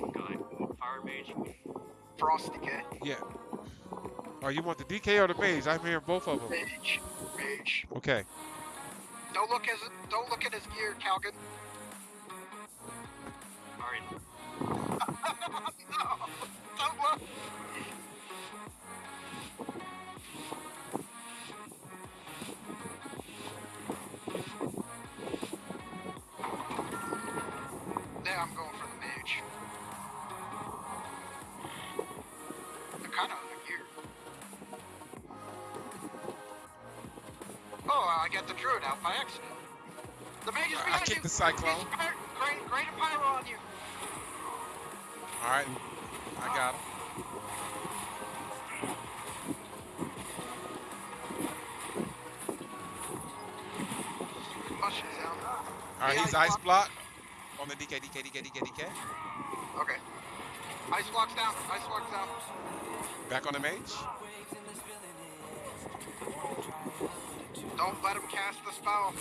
top guy. Fire mage. Frost DK. Yeah. Oh, you want the DK or the mage? I'm hearing both of them. Mage. Mage. Okay. Don't look as don't look at his gear, Calgan. Alright. no, don't look. I the druid out by accident. The mage is I kicked the cyclone. Great, great pyro on you. All right. I got him. All right, he's ice blocked. block on the DK, DK, DK, DK, DK. Okay. Ice blocks down. Ice blocks down. Back on the mage. Don't let him cast the spell.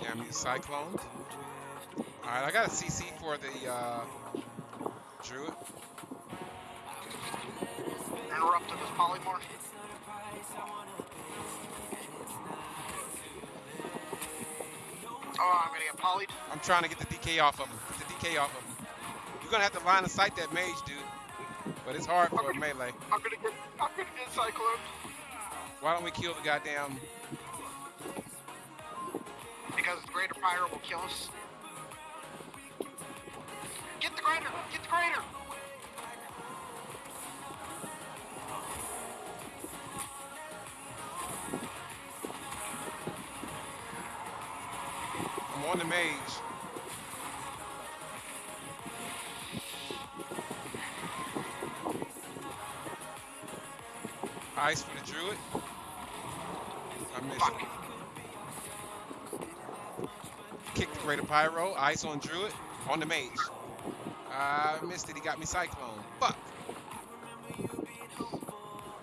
Yeah, I'm cyclone. All right, I got a CC for the uh, druid. Interrupted his polymorph. Oh, I'm gonna get polyed. I'm trying to get the DK off of him. Get the DK off of him. You're gonna have to line of sight that mage, dude. But it's hard for a melee. I'm gonna get. I'm gonna get cyclone. Why don't we kill the goddamn? Because the greater pyro will kill us. Get the greater. Get the greater. On the mage. Ice for the druid. I missed him. Kick the greater pyro. Ice on druid. On the mage. I missed it. He got me cyclone. Fuck.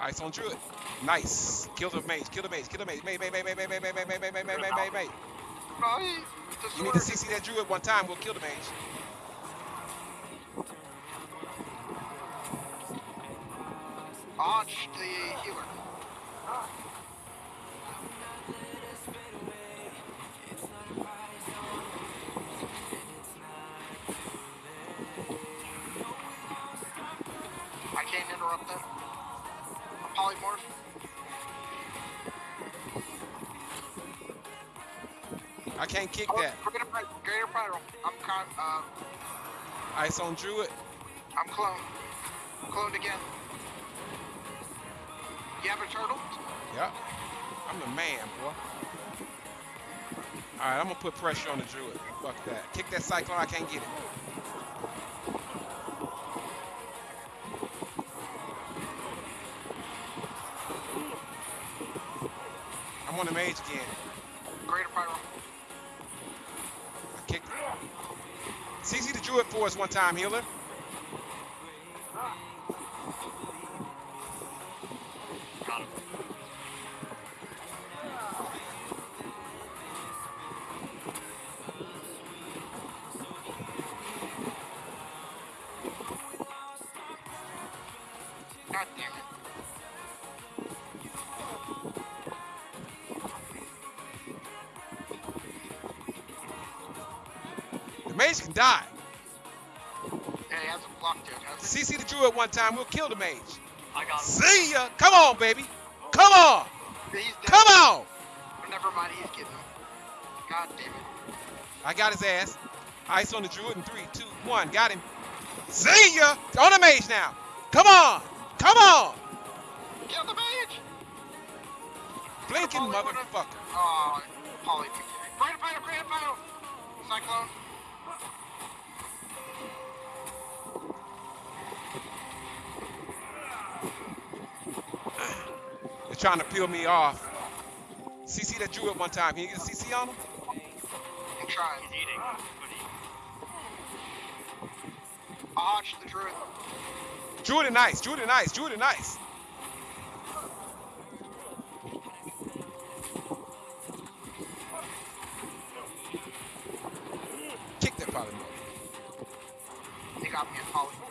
Ice on druid. Nice. Kill the mage. Kill the mage. Kill the mage. Mage, mage, mage, mage, mage, mage, mage, mage, mage, mage, mage, mage, mage. You need to CC that druid one time. We'll kill the mage. Launch the healer. I can't interrupt that. Polymorph. Can't kick Oh, that. Greater, greater pyro. I'm con- uh, Ice on druid. I'm cloned. Cloned again. You have a turtle? Yep. I'm the man, boy. All right, I'm gonna put pressure on the druid. Fuck that. Kick that cyclone. I can't get it. I'm on the mage again. do it for us one time, Healer. CC the druid one time. We'll kill the mage. I got him. See ya. Come on, baby. Come on. Come on. Never mind, he's getting him. God damn it. I got his ass. Ice on the druid in three, two, one. Got him. See ya. On the mage now. Come on. Come on. Kill the mage! Blinking motherfucker. Oh, Polly. Greater pyro, greater pyro! Cyclone. Trying to peel me off. CC that druid one time. Can you get a CC on him? I'm trying. He's eating. The druid. Druid and Ice, Druid and Ice, Druid and Ice. Kick that polymorph. They got me poly.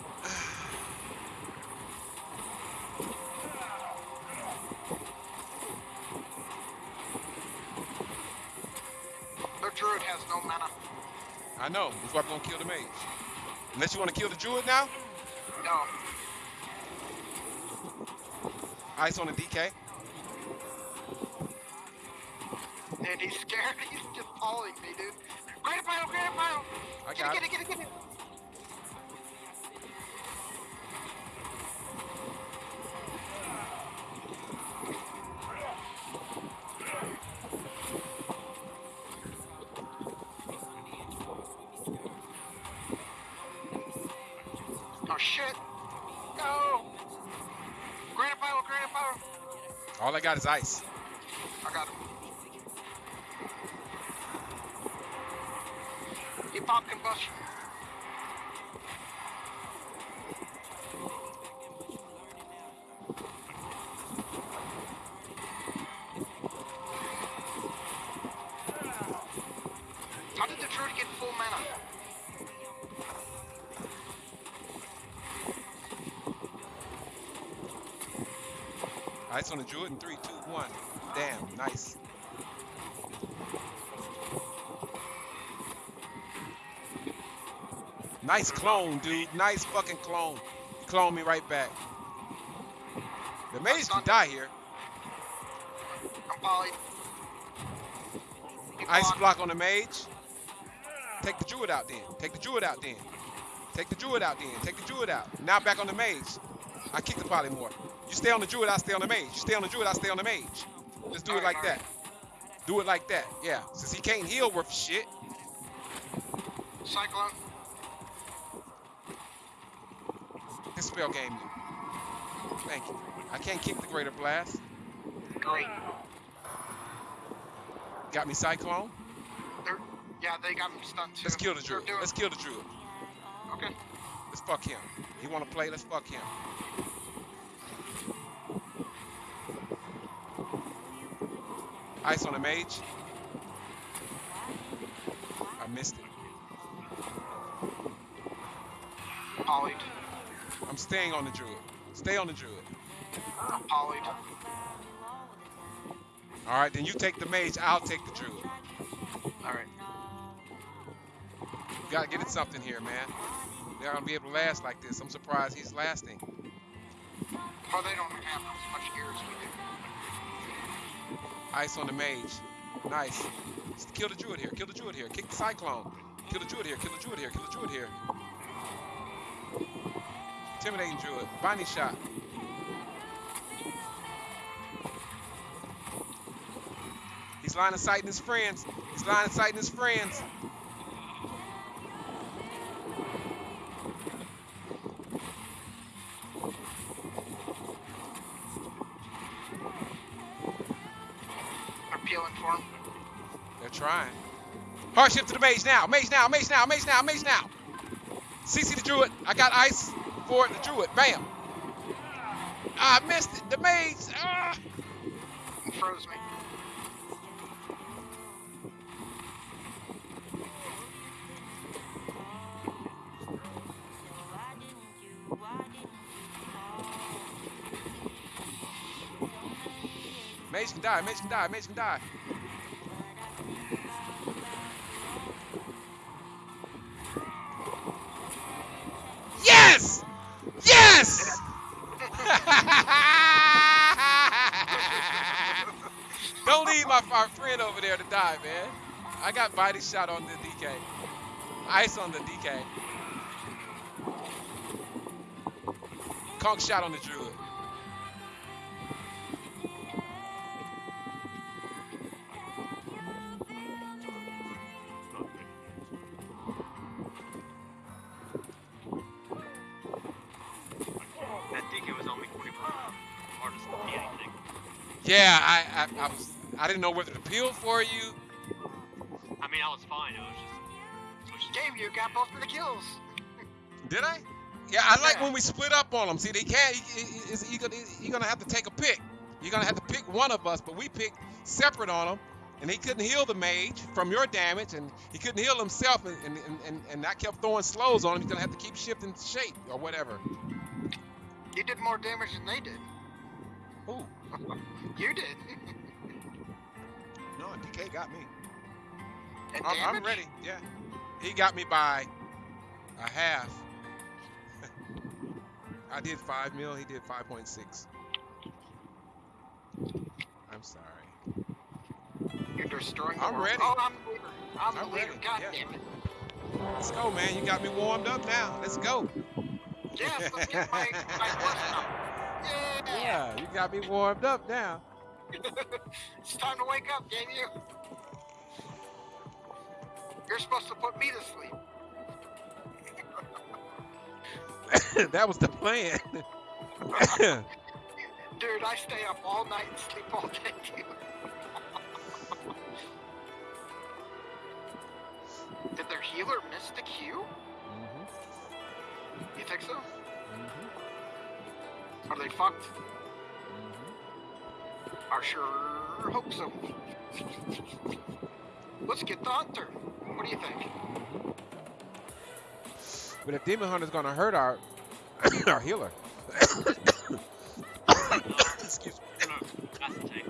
I know. That's why we're gonna kill the mage. Unless you want to kill the druid now. No. Ah, Ice on the DK. And he's scared. He's just following me, dude. Greater pile, greater pile. I Get got it, it. get it, get it, get it. Is ice. I got him. He popped combustion. How did the druid get full mana? Ice on the druid in three, two, one. Damn, nice. Nice clone, dude. Nice fucking clone. Clone me right back. The mage can die here. I'm poly. Ice block on the mage. Take the druid out then. Take the druid out then. Take the druid out then. Take the druid out. Now back on the mage. I kick the polymorph. You stay on the druid, I stay on the mage. You stay on the druid, I stay on the mage. Let's do it like that. Do it like that. Yeah. Since he can't heal worth shit. Cyclone. This spell game. Thank you. I can't kick the greater blast. Great. Got me cyclone. They're, yeah, they got me stunned too. Let's kill the druid. Let's kill the druid. Okay. Let's fuck him. He wanna play, let's fuck him. Ice on the mage. I missed it. Polyed. I'm staying on the druid. Stay on the druid. I'm polyed. All right, then you take the mage. I'll take the druid. Alright. You gotta get it something here, man. They're gonna be able to last like this. I'm surprised he's lasting. Well, they don't have as much gear as we do. Ice on the mage. Nice. Kill the druid here. Kill the druid here. Kick the cyclone. Kill the druid here. Kill the druid here. Kill the druid here. Intimidating druid. Binding shot. He's line of sighting his friends. He's line of sighting his friends. Peeling for him. They're trying. Hardship to the mage now. Mage now. Mage now. Mage now. Mage now. CC the druid. I got ice for the druid. Bam. I missed it. The mage. Ah. Froze me. Die. Mage can die. Mage can die. Yes! Yes! Don't leave my friend over there to die, man. I got body shot on the DK. Ice on the DK. Conk shot on the druid. I, I, I was, I didn't know whether to peel for you. I mean, I was fine. It was just. Game, you got both of the kills. Did I? Yeah, I like Yeah. when we split up on them. See, they can't. He, he, he- he gonna, you're gonna have to take a pick. You're gonna have to pick one of us, but we picked separate on him, and he couldn't heal the mage from your damage, and he couldn't heal himself, and and, and, and, and I kept throwing slows on him. He's gonna have to keep shifting shape or whatever. You did more damage than they did. You did. no, DK got me. And I'm, I'm ready. Yeah, he got me by a half. I did five mil. He did five point six. I'm sorry. You're destroying the I'm world. ready. Oh, I'm the leader. I'm, I'm the leader. ready, God yeah. damn it. Let's go, man. You got me warmed up now. Let's go. Yes, let's get my, my. Yeah. Yeah, you got me warmed up now. It's time to wake up, damn you. You're supposed to put me to sleep. that was the plan. Dude, I stay up all night and sleep all day, too. Did their healer miss the Q? Mhm, You think so? mhm, Are they fucked? Mm-hmm. I sure hope so. Let's get the hunter. What do you think? But if Demon Hunter's gonna hurt our our healer. Excuse me.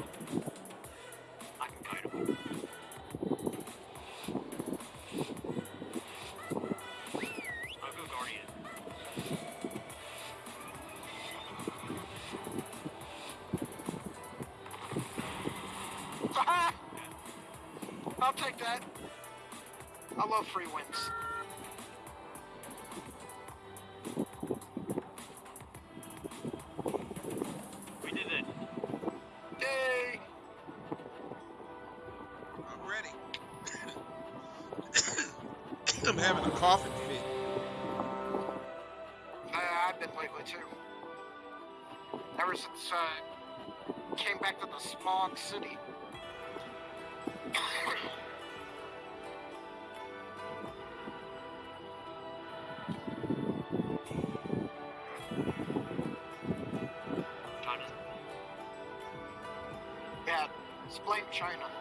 Free wins. China.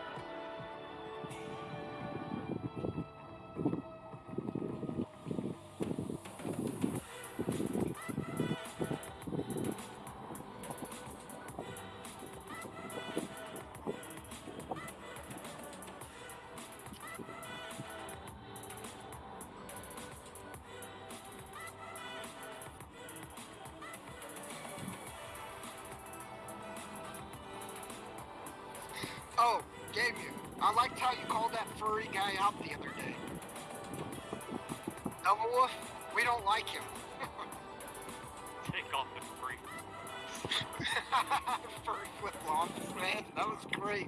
Oh, you. I liked how you called that furry guy out the other day. Double Wolf, we don't like him. take off the free. furry flip flops, man. That was great.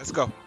Let's go.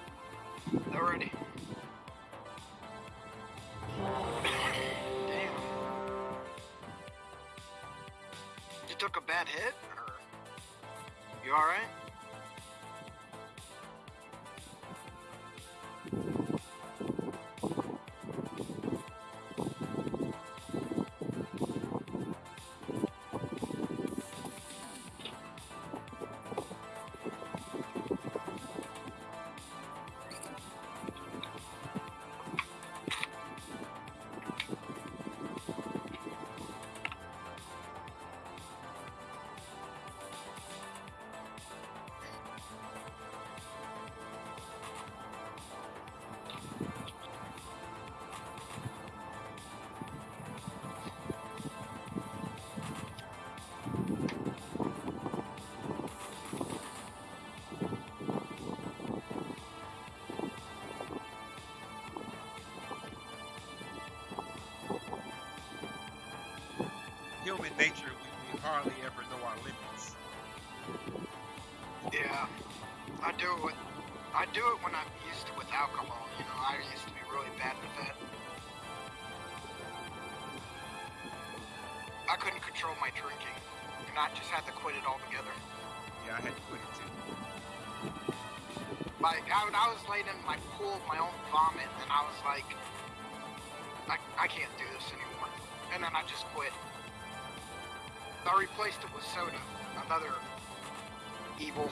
Human nature, we, we hardly ever know our limits. Yeah. I do it with... I do it when I'm used to with alcohol, you know, I used to be really bad with that. I couldn't control my drinking, and I just had to quit it altogether. Yeah, I had to quit it too. Like, I, I was laying in my pool of my own vomit, and I was like, I, I can't do this anymore. And then I just quit. I replaced it with soda, another evil.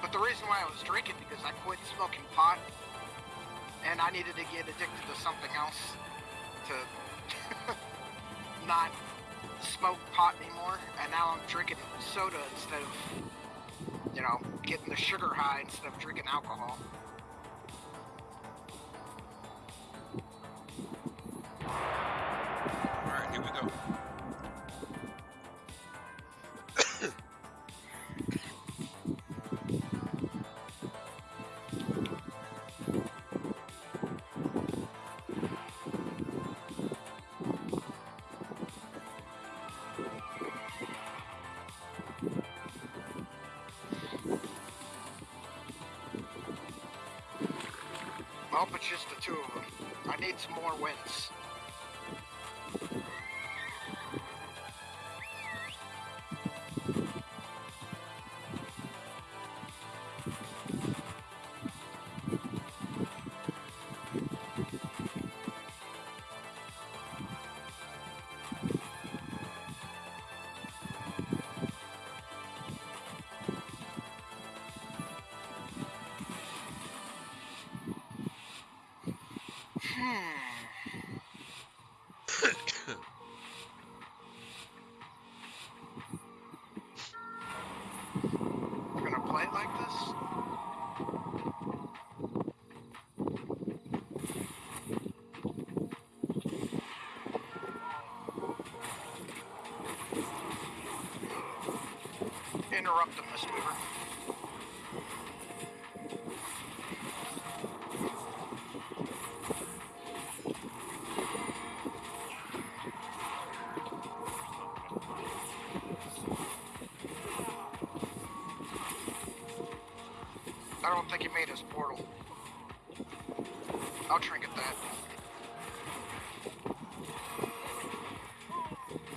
But the reason why I was drinking because I quit smoking pot, and I needed to get addicted to something else to not smoke pot anymore, and now I'm drinking soda instead of, you know, getting the sugar high instead of drinking alcohol. Just the two of them. I need some more wins. Weaver. I don't think he made his portal. I'll trinket that.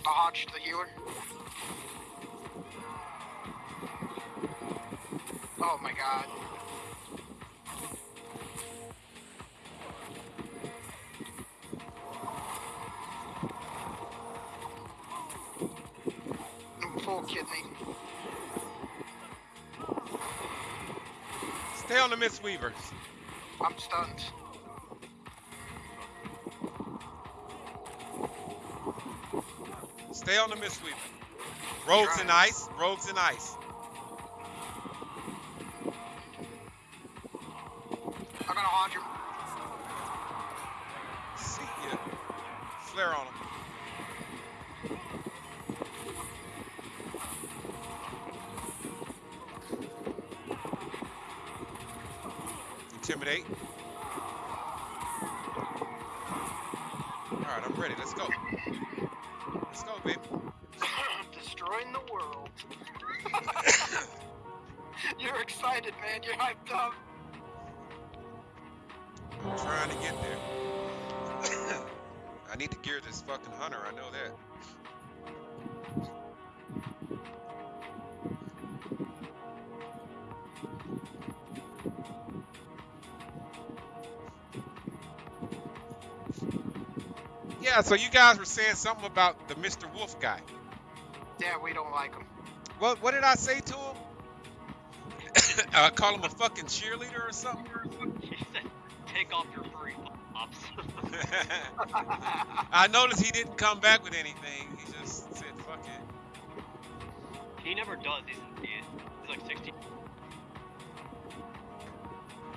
I'll hodge the healer. Oh my god. I'm Full kidney. Stay on the Mistweavers. I'm stunned. Stay on the Mistweaver. Rogues and ice. Rogues and ice. Excited, man. You're hyped up. I'm trying to get there. I need to gear this fucking hunter. I know that. Yeah, so you guys were saying something about the Mr. Wolf guy. Yeah, we don't like him. What what did I say to him? I call him a fucking cheerleader or something. He said, take off your furry pops. I noticed he didn't come back with anything. He just said, "Fuck it." he never does. He's, he's, he's like 16.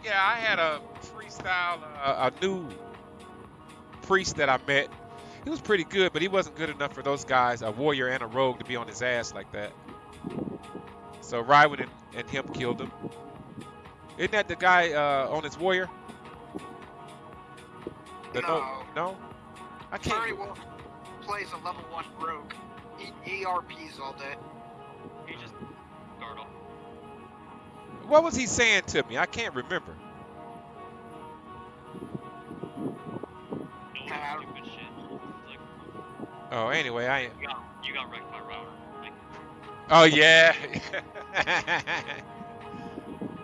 Yeah, I had a freestyle, uh, a new priest that I met. He was pretty good, but he wasn't good enough for those guys, a warrior and a rogue, to be on his ass like that. So Rywood and, and him killed him. Isn't that the guy uh, on his warrior? The No. no, I can't. Furry Wolf plays a level one rogue. He ERPs all day. He just Gargle. What was he saying to me? I can't remember. No Yeah. stupid shit. It's like, Oh, anyway, I. you got, you got wrecked by router. Like, Oh yeah.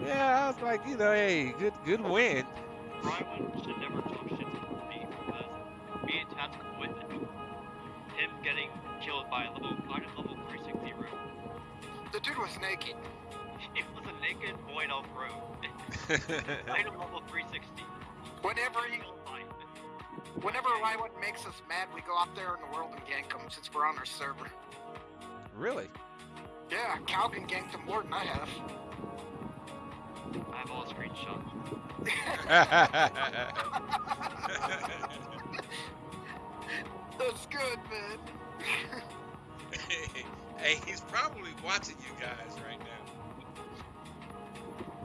yeah, I was like, you know, hey, good, good win. Rywan should never talk shit to me because me and Tactical witnessed him getting killed by a level, by a level 360 room. The dude was naked. It was a naked void elf room. Item level 360. Whenever he, whenever Rywood makes us mad, we go out there in the world and gank him since we're on our server. really? Yeah, Calvin ganked him more than I have. I have all screenshots. That's good, man. hey, he's probably watching you guys right now.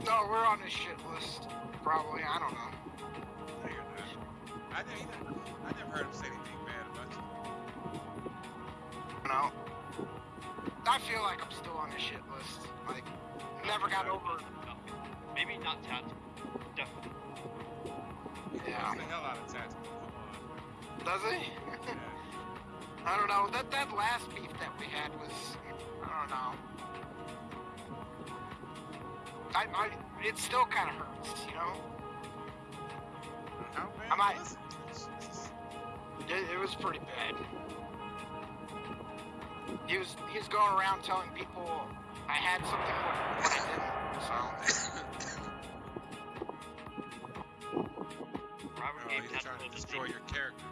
No, we're on his shit list. Probably, I don't know. No, you're not. I, never, I never heard him say anything bad about you. No. I feel like I'm still on his shit list. Like, never got over. Maybe not Tactical. Definitely. Yeah. the hell out of tactical. Does he? Yeah. I don't know. That that last beef that we had was, I don't know. I, I it still kind of hurts, you know. How bad I might- was it? Jesus. It, it was pretty bad. He was he was going around telling people I had something when, I didn't. So Robert Oh, gave he's trying to destroy your character.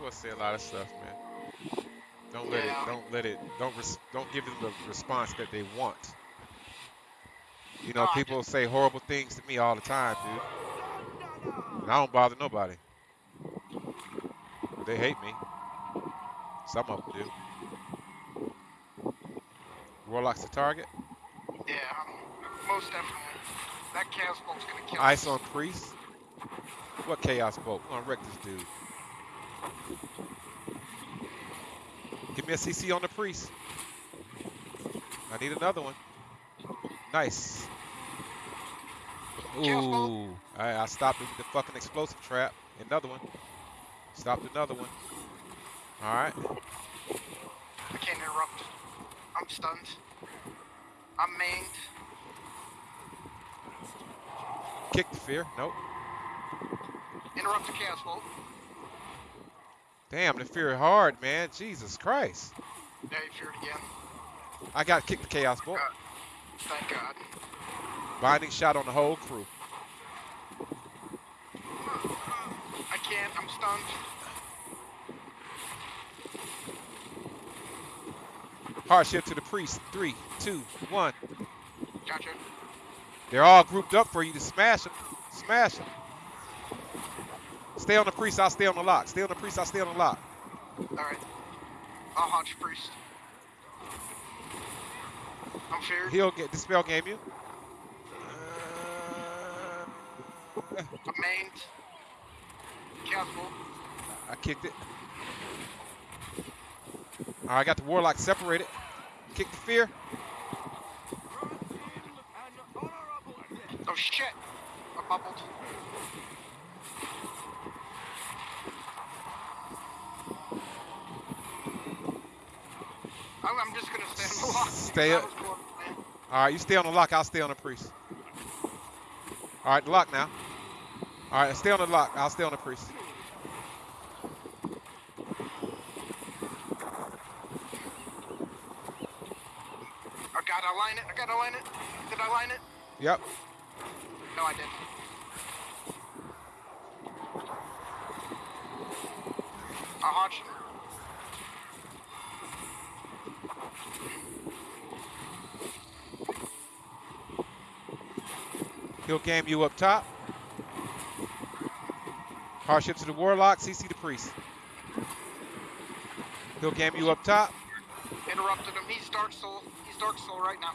People say a lot of stuff, man. Don't let Yeah. it. Don't let it. Don't don't give them the response that they want. You know, No, people say horrible things to me all the time, dude. And I don't bother nobody. They hate me. Some of them do. Warlock's the target. yeah, most definitely. That chaos bolt's gonna kill Ice on priest. What chaos bolt? I'm gonna wreck this dude. Give me a CC on the priest. I need another one. Nice. Ooh. All right, I stopped the, the fucking explosive trap. Another one. Stopped another one. Alright. I can't interrupt. I'm stunned. I'm maimed. Kick the fear. Nope. Interrupt the chaos bolt. Damn, the fear hard, man. Jesus Christ. Yeah, you feared again. I got to kick the chaos bolt. Thank God. Binding shot on the whole crew. I can't. I'm stunned. Hardship to the priest. Three, two, one. Gotcha. They're all grouped up for you to smash them. Smash them. Stay on the priest, I'll stay on the lock. Stay on the priest, I'll stay on the lock. Alright. I'll haunt your priest. I'm feared. He'll get dispel game you. Uh, I'm maimed. Careful. I kicked it. All right, I got the warlock separated. Kick the fear. Grant him an honorable death. Oh shit! I bubbled. I'm, I'm just gonna stay on the lock. Stay up. was close, man. All right, you stay on the lock. I'll stay on the priest. All right, the lock now. All right, stay on the lock. I'll stay on the priest. I gotta line it. I gotta line it. Did I line it? Yep. No, I didn't. I'll haunt you. He'll game you up top. Hardship to the warlock. CC the priest. He'll game you up top. Interrupted him. He's Dark Soul. He's Dark Soul right now.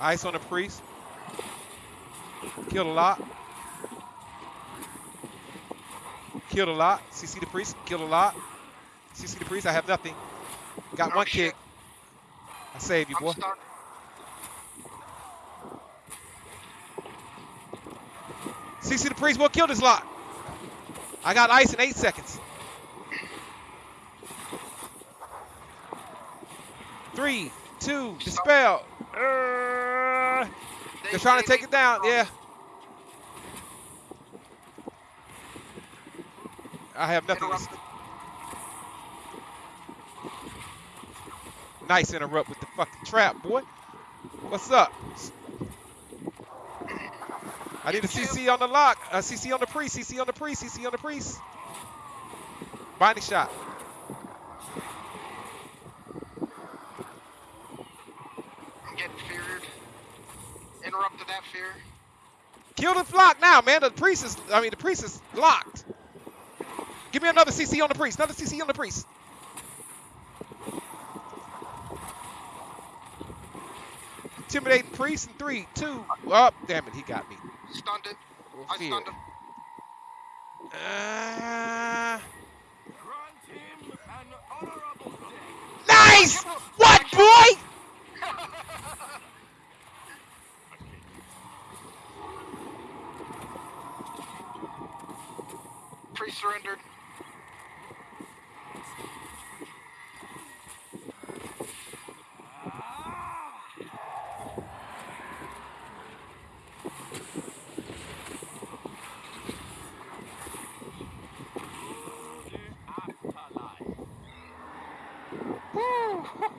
Ice on the priest. Killed a lot. Killed a lot. CC the priest. Killed a lot. Priest. I have nothing. Got Oh, one shit. kick. I save you, I'm boy. stuck. CC the priest will kill this lot. I got ice in eight seconds. Three, two, dispel. Uh, They- they're trying to take it down. Yeah. I have nothing. To, s- Interrupted. Nice interrupt with the fucking trap, boy. What's up? I need a CC on the lock. Uh, a CC on the priest. CC on the priest. CC on the priest. Binding shot. I'm getting feared. Interrupted that fear. Kill the flock now, man. The priest is, I mean, the priest is locked. Give me another CC on the priest. Another CC on the priest. Intimidating priest in three, two. Oh, damn it, he got me. Stunned it. Well, I fear. stunned him. Uh, Grant him an honorable death. nice! What, boy? Pre-surrendered.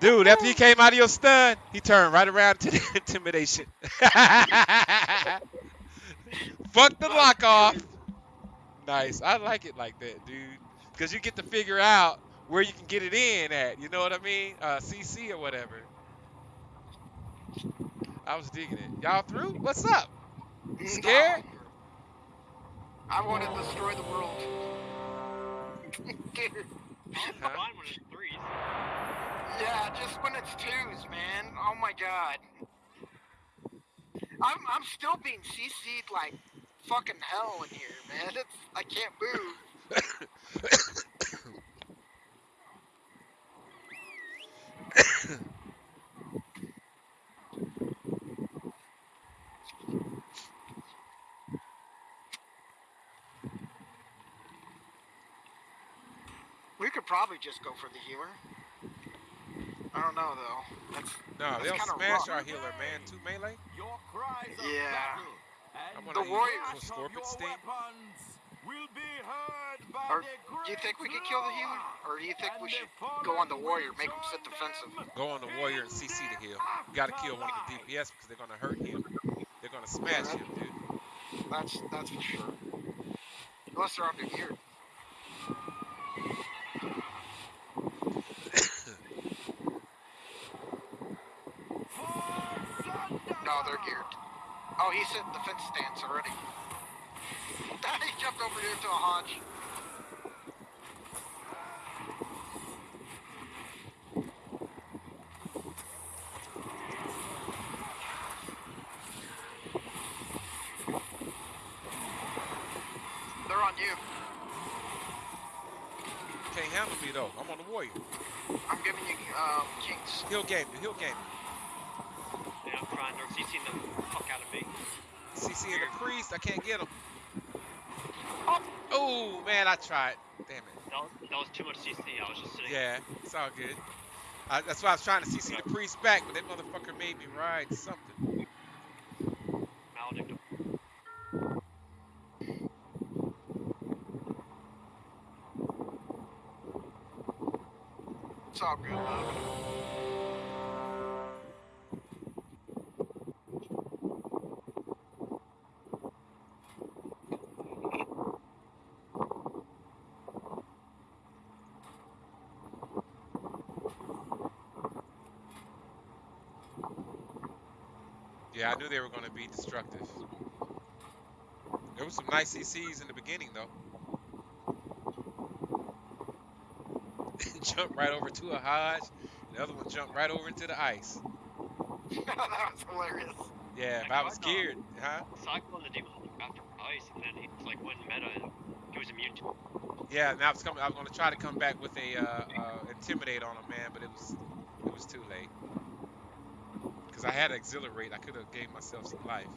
Dude, after you came out of your stun, he turned right around to the intimidation. Fuck the lock off. Nice. I like it like that, dude. Because you get to figure out where you can get it in at. You know what I mean? Uh, CC or whatever. I was digging it. Y'all through? What's up? Scared? I want to destroy the world. I'm Huh? Yeah, just when it's twos, man. Oh my god. I'm I'm still being CC'd like fucking hell in here, man. It's I can't move. We could probably just go for the humor. I don't know though. That's No, That's they'll kinda smash rough. our healer, man. Two melee. Your cries of Yeah. battle I and wanna The use Warriors. clash Scorpion your Sting. will be heard by Or the do you think we great could kill the healer, or do you think we should go on the warrior, make him sit defensive? Go on the warrior and CC the the heal. You gotta kill one of the. DPS because they're gonna hurt him. They're gonna smash him, dude. That's that's for sure. Unless they're under gear. No, they're geared. Oh, he's in defense stance already. he jumped over here to a hodge. They're on you. Can't handle me though. I'm on the warrior. I'm giving you um, kings. He'll game me. He'll game me. Yeah, I'm. They're CCing the fuck out of me. CC and the priest. I can't get him. Oh man, I tried. Damn it. That was, that was too much CC. I was just sitting. Yeah, it's all good. I, that's why I was trying to CC the priest back, but that motherfucker made me ride something. Maledict. It's all good. Yeah, I knew they were going to be destructive. There was some nice CCs in the beginning, though. jumped right over to a Hodge. The other one jumped right over into the ice. that was hilarious. Yeah, if I was scared, huh? Cyclone the demon after ice, and then he like went meta and he was immune to it. Yeah, and I was coming. I was going to try to come back with a uh, uh, intimidate on him, man, but it was it was too late. I had exhilarate. I could have gave myself some life.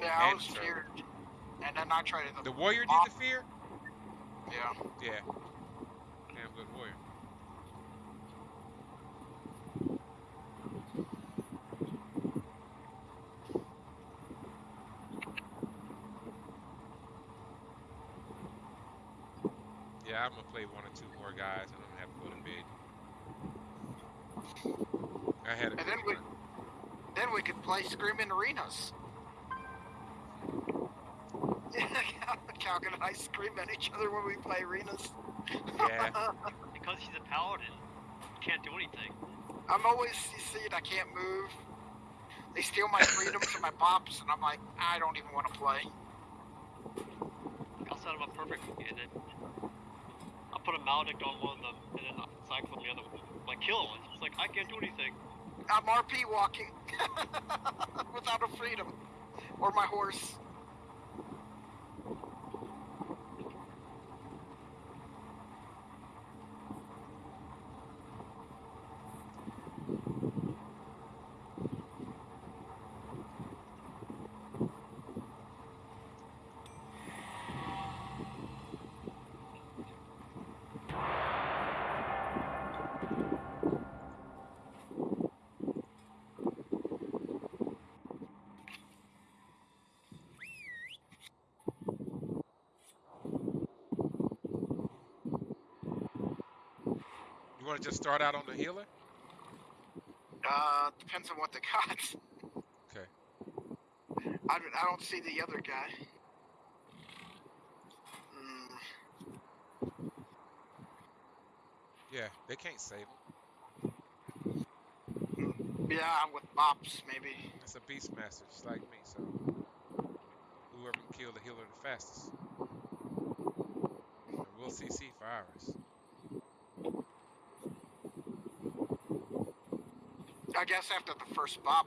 Yeah, I And was so- feared. And then I tried to. The warrior did the fear. Yeah. Yeah. Damn good warrior. Yeah, I'm gonna play one or two more guys, and I'm gonna have to go to bed. I had a And good then we, run. Then we play Screaming Arenas. Calvin and I scream at each other when we play arenas. Yeah. Because he's a paladin, he can't do anything. I'm always CC'd, I can't move. They steal my freedoms and my pops, and I'm like, I don't even want to play. I'll set him up perfectly, and then I'll put a maledict on one of them, and then I'll cyclone the other one. Like kill him. It's like I can't do anything. I'm RP walking without a freedom or my horse. You want to just start out on the healer? Uh, depends on what they got. Okay. I, don't- I don't see the other guy. Mm, Yeah, they can't save him. yeah, I'm with Bops, maybe. It's a beast master, just like me. So whoever can kill the healer the fastest, and we'll CC for ours. I guess after the first Bop,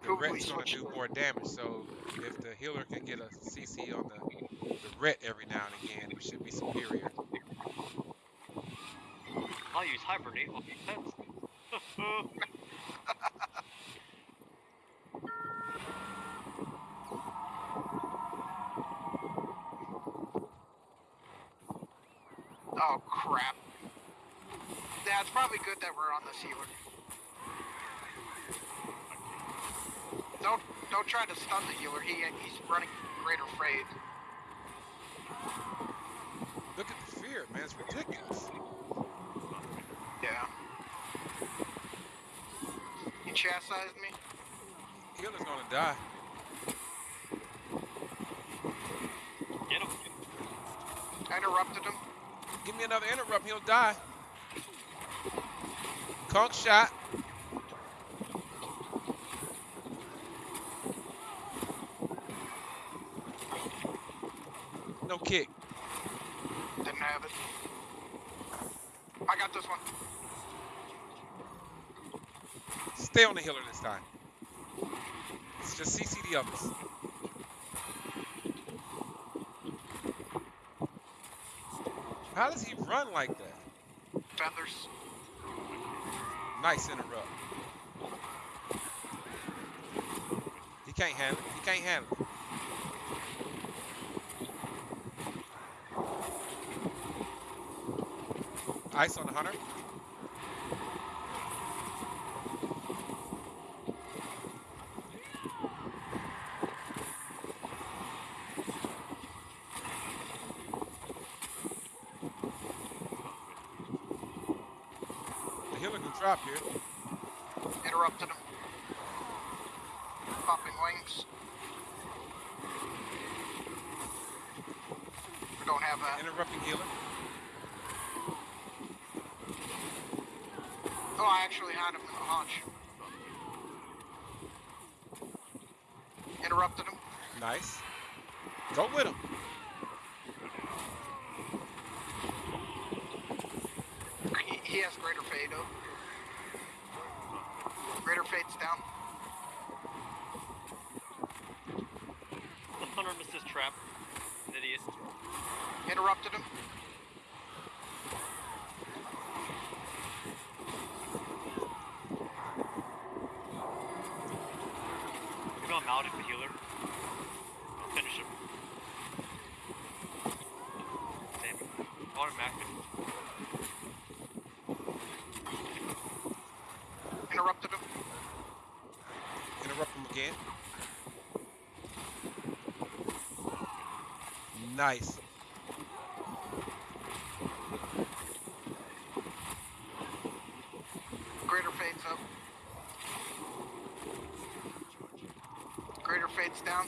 The Who we ret's gonna do more damage, so if the healer can get a CC on the the ret every now and again, we should be superior. I'll use hibernate on defense. oh crap. Yeah, it's probably probably good that we're on this healer. Don't don't try to stun the healer. He he's running greater fade. Look at the fear, man. It's ridiculous. Yeah. He chastised me. Healer's gonna die. Get him. I interrupted him. Give me another interrupt, he'll die. Conc shot. No kick. Didn't have it. I got this one. Stay on the healer this time. It's just CC the others. How does he run like that? Feathers. Nice interrupt. He can't handle it. He can't handle it. Ice on the hunter. The healer can drop here. Interrupted him. Popping wings. We don't have that. Interrupting healer. Oh, I actually had him in the haunch. Interrupted him. Nice. Go with him. He, he has greater fade up. Greater fade's down. The hunter missed his trap. An idiot. Interrupted him. Maybe I'm out of the healer. Finish him. Damn it. Automatic. Interrupted him. Interrupt him again. Nice. Greater fade's up. Greater fade's down.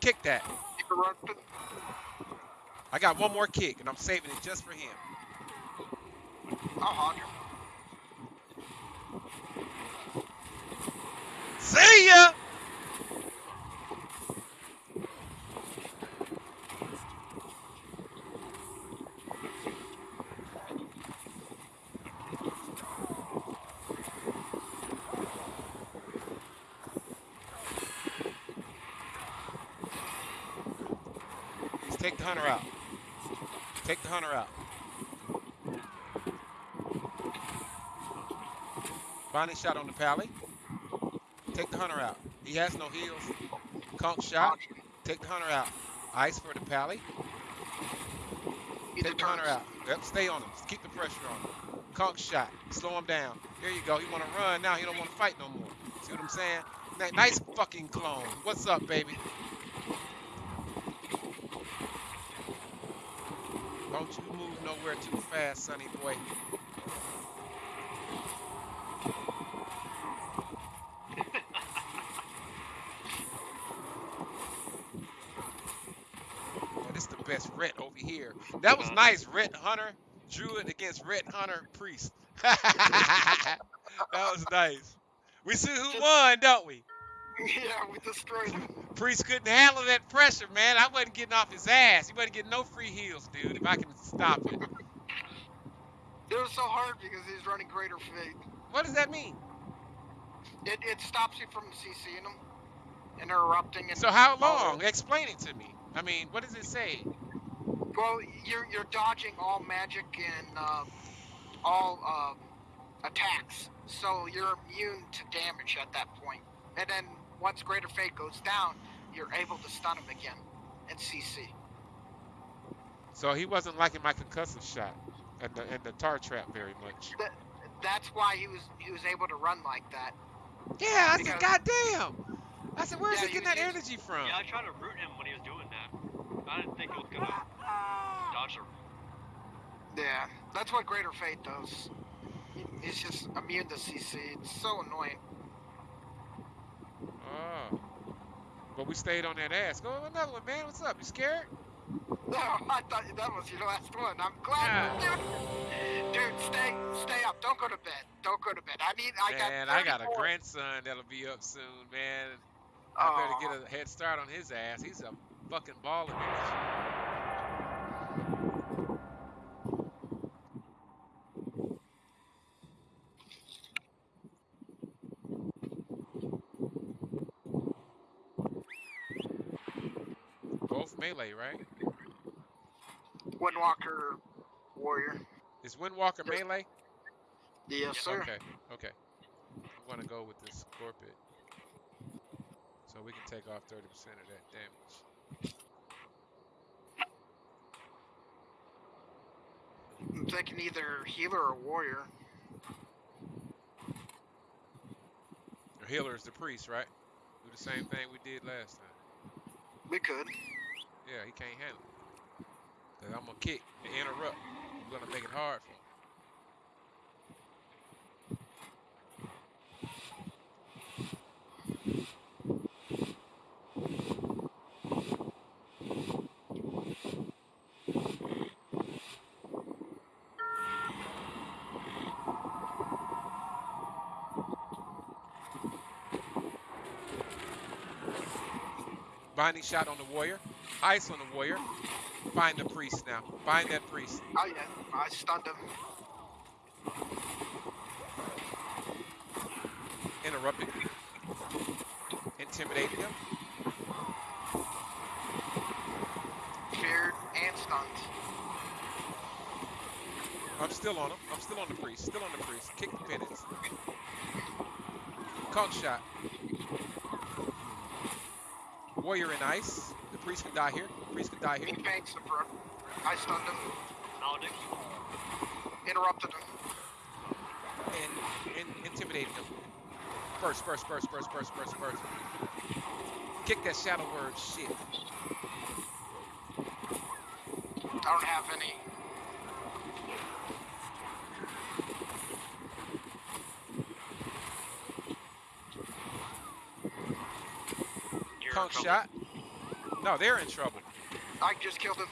Kick that. I got one more kick, and I'm saving it just for him. I'll hog him. See ya! Let's take the hunter out. Take the hunter out. Binding shot on the pally. Take the hunter out. He has no heels. Conc shot. Take the hunter out. Ice for the pally. Take the hunter out. Yep, stay on him. Keep the pressure on him. Conc shot. Slow him down. There you go. He want to run now. He don't want to fight no more. See what I'm saying? Ni- Nice fucking clone. What's up, baby? Don't you move nowhere too fast, sonny boy. This the best Ret over here. That was uh-huh. nice, Ret Hunter. Druid against Ret Hunter Priest. that was nice. We see who won, don't we? yeah, we destroyed him. Priest couldn't handle that pressure, man. I wasn't getting off his ass. He wasn't getting no free heals, dude. If I can stop it. It was so hard because he's running greater fade. What does that mean? It, it stops you from CCing him, interrupting, and So how long? Explain it to me. I mean, what does it say? Well, you're you're dodging all magic and uh, all uh, attacks, so you're immune to damage at that point. And then once Greater Fade goes down, you're able to stun him again and CC. So he wasn't liking my concussive shot. and the, and the tar trap very much. That's why he was he was able to run like that. Yeah, I said, God damn! I said, where's Yeah, he you- getting that you- energy from? Yeah, I tried to root him when he was doing that. I didn't think he was gonna dodge a Yeah, that's what Greater Fade does. He- He's just immune to CC. It's so annoying. Oh. But we stayed on that ass. Go another one, man. What's up? You scared? No, I thought that was your last one. I'm glad. Dude, dude, stay, stay up. Don't go to bed. Don't go to bed. I need. I got. man, I got a 34 grandson that'll be up soon, man. I better get a head start on his ass. He's a fucking ball melee, right? Windwalker warrior. Is Windwalker Yes. melee? Yes, sir. Okay, okay. I'm gonna go with this Scorpion. So we can take off 30% of that damage. I'm thinking either healer or warrior. The healer is the priest, right? Do the same thing we did last time. We could. Yeah, he can't handle it. I'm gonna kick and interrupt. I'm gonna make it hard for him. Binding shot on the warrior. Ice on the warrior. Find the priest now. Find that priest. Oh yeah, I stunned him. Interrupted. Him. Intimidated him. Feared and stunned. I'm still on him. I'm still on the priest. Still on the priest. Kick the penance. Conc shot. Warrior in ice. The priest can die here. Priest can die here. He paints the pro. I stunned him. malediction. Interrupted him. And, and intimidated him. First, first, first, first, first, first, first. Kick that shadow word shit. I don't have any. You're in shot. No, they're in trouble. I just killed him.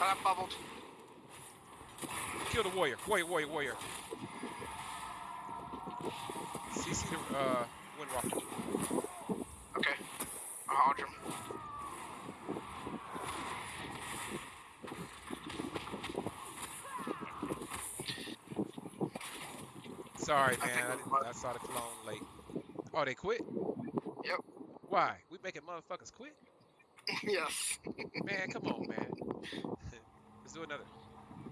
I bubbled. Kill the warrior. Warrior, warrior, warrior. CC the uh, Windwalker. Okay. I hauled him. Sorry, I man. I, was- I saw the clone late. Oh, they quit? Yep. Why? We making motherfuckers quit? yes. Man, come on, man. Let's do another.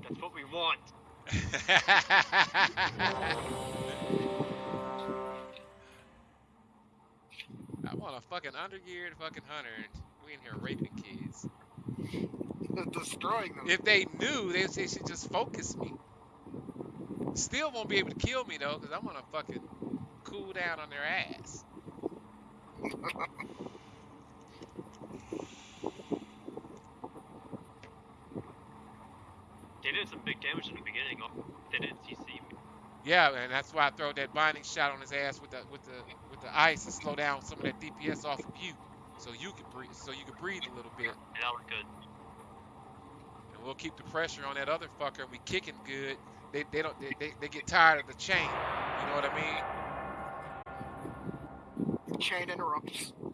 That's what we want. I want a fucking undergeared fucking hunter, and we in here raping kids. Destroying them. If they knew, they, they should just focus me. Still won't be able to kill me though, because I'm gonna fucking cool down on their ass. They did some big damage in the beginning. They didn't CC me. Yeah, and that's why I throw that binding shot on his ass with the with the with the ice to slow down some of that DPS off of you, so you can breathe, so you can breathe a little bit, And that was good. and we'll keep the pressure on that other fucker. And We kicking good. They they don't they, they, they get tired of the chain. You know what I mean? Chain interrupts. Mm-hmm.